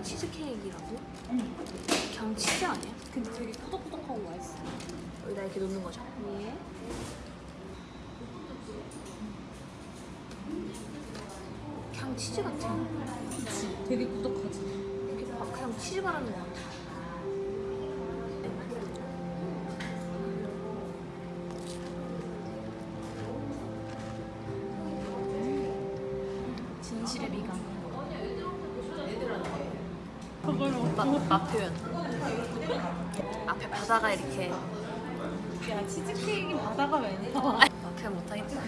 이게 치즈케이크라고? 응. 그냥 치즈 아니야? 근데 되게 꾸덕꾸덕하고 맛있어. 여기다 이렇게 놓는 거죠. 예. 그냥 치즈 같아. 그치. 되게 꾸덕하지. 이렇게 막 그냥 치즈 바르는 거같 그걸 맛, 맛 표현. 앞에 바다가 이렇게 야 치즈케이크 바다가 왜 나와? 맛 표현 못하겠다.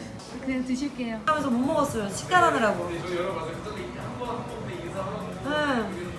그냥 드실게요. 하면서 못 먹었어요. 식단하느라고. 응.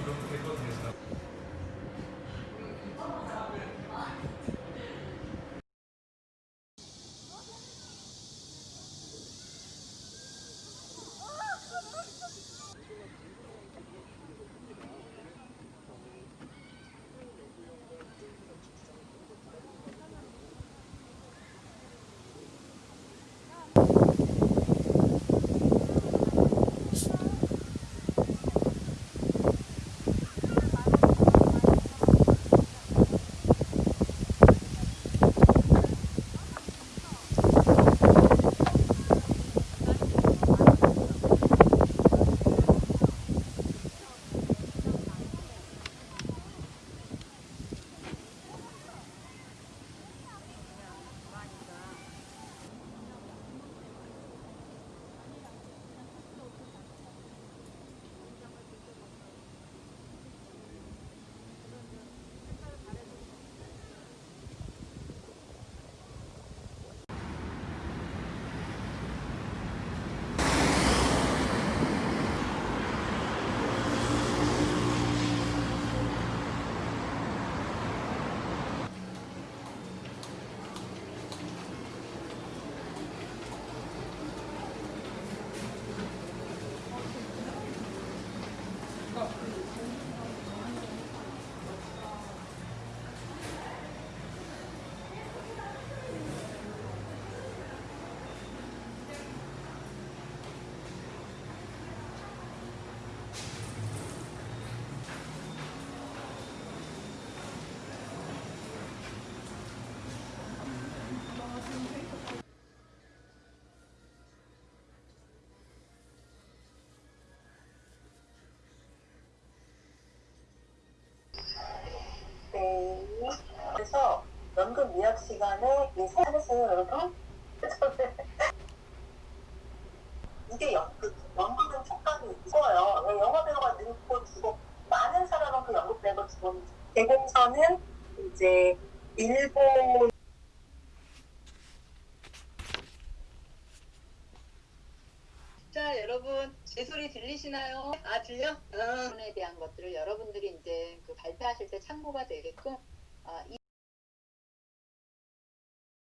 연금 미약 시간에 이 세안했어요, 여러분? 이게 연, 그, 연금은 촉감이 있어요. 왜 영화 배우가 늙고 죽고 많은 사람은 그 연금 내고 죽었는데 대공선은 이제 일본 자, 여러분, 제 소리 들리시나요? 아, 들려? 어. 부분에 대한 것들을 여러분들이 이제 그 발표하실 때 참고가 되게끔 아, 이